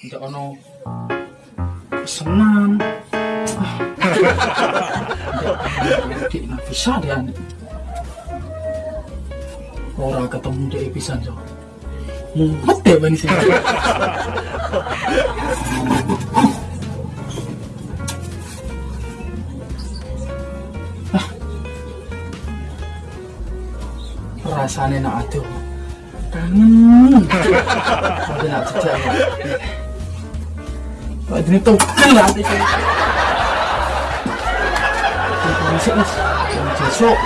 Ndak ono. Ah. Dik nggak bisa dia. Orang ketemu dia pisan so. Mumet deh bang sih. rasanya nak aduh kangen tapi nak jejak Pak ini tuh kan lah hati saya Masih mas Besok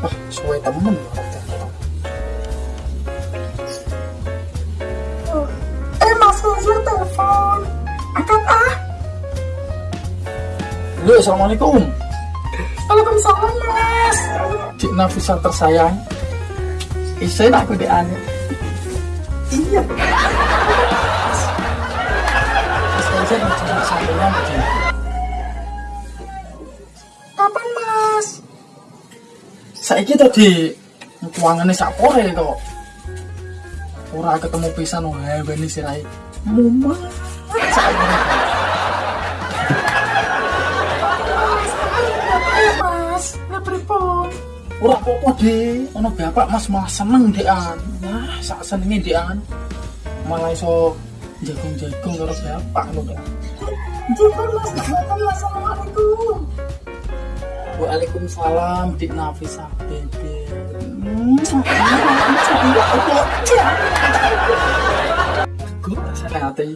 Ah, suwe temen Halo, Assalamualaikum. Waalaikumsalam Mas. Cik Nafisa tersayang. Isen aku di ane Iya. Macam Kapan Mas? Saiki tadi Kuangannya sak pore kok. Ora ketemu pisan wae beni sirai Mumet sak Ora apa-apa deh Ono bapak mas malah seneng dean Nah sak senengnya dean Malah iso jagung-jagung karo bapak lho dean Jika Mas. Jika Assalamualaikum. Waalaikumsalam Dik Nafisa Bebe Gue hati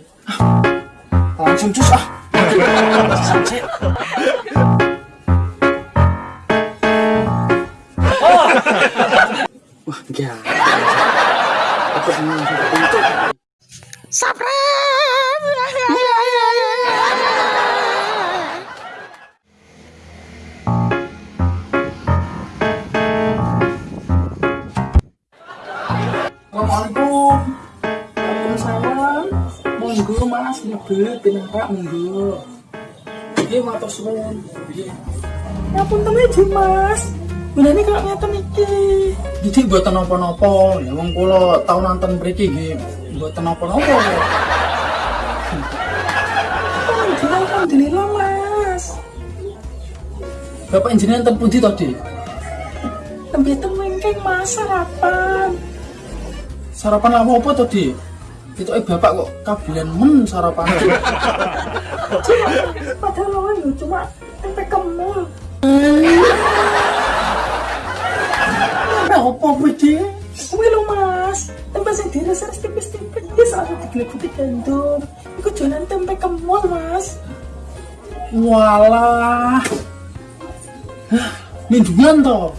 Langsung cus ah Enggak. Aku senang seperti itu. Assalamualaikum. Waalaikumsalam. Monggo Mas nyebut pinarak monggo. Iki matur suwun. Piye? Ngapun temen Mas Bener ini kalau ngeten iki Jadi buatan apa-apa, ya wong kula tau nonton mriki nggih buatan apa-apa. Alhamdulillah Alhamdulillah Mas Bapak enten pundi tadi? Tembe temen keng Mas sarapan Sarapan apa-apa tadi? Itu eh bapak kok kabilan men sarapan. Cuma Padahal yo cuma tempe kemul Apa budi? Kuwi lho Mas Tempe sing diresep tipis-tipis. Wis aku diglebuti gandum Iku jualan tempe kemul Mas. Walah. Hah, Mindungan toh.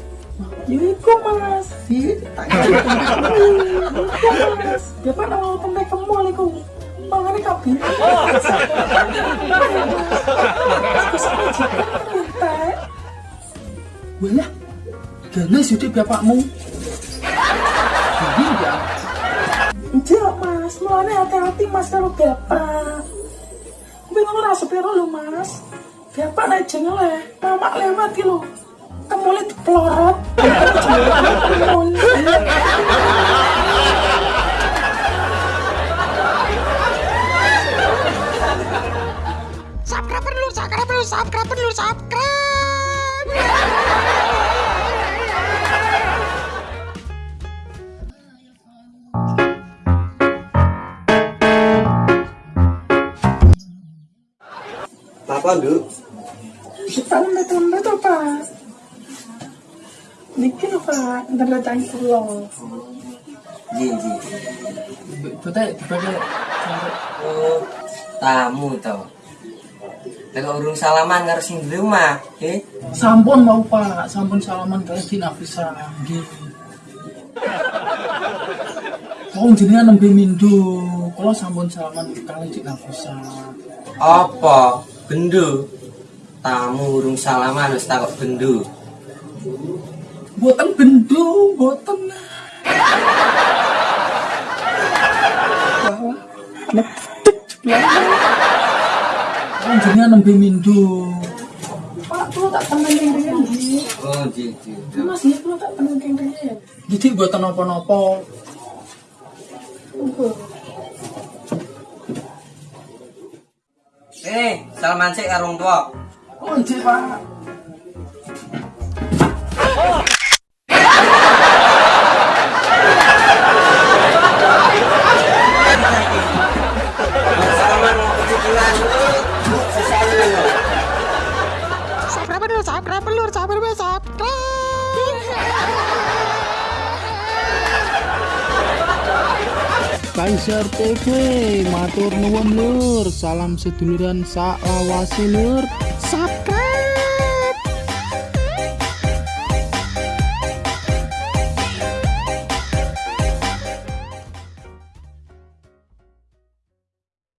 Ya iku Mas. Di Iku Mas. Bapak nang tempe kemul iku. Mangane kabeh Aku sampe jikan entek Walah. Gana sudah bapakmu. Ini ya. Enggak mas, mulanya hati-hati mas kalau bapak Tapi kamu rasa piro lo mas Bapak naik jengel ya, mamak lewat ki lo Kamu lihat pelorot subscribe dulu, subscribe dulu, subscribe dulu, subscribe. Apa nduk? Kita lembet-lembet tuh pak Niki lho pak, ntar datang pulau Ji ji. Betul, dibagi. Oh, tamu tau. Kalau urung salaman karo sing di rumah, eh? Sampun mau pak, sampun salaman kali di Nafisa. Nggih. Wong jenengan nembe mindu, kalau sampun salaman kali di Nafisa. Apa? Bendu. Tamu urung salaman wis takok bendu. Boten bendu, boten. Wah, jenengan nembe mindo. Pak, kalau tak temen kengkengan di. Oh, ji, ji. Mas ya, kalau tak temen kengkengan. Jadi buat napa-napa. Tunggu. Eh, salaman sik karo wong tua. Oh, iya, Pak. Salaman Kaiser TV matur nuwun lur salam seduluran sak lawase lur Subscribe.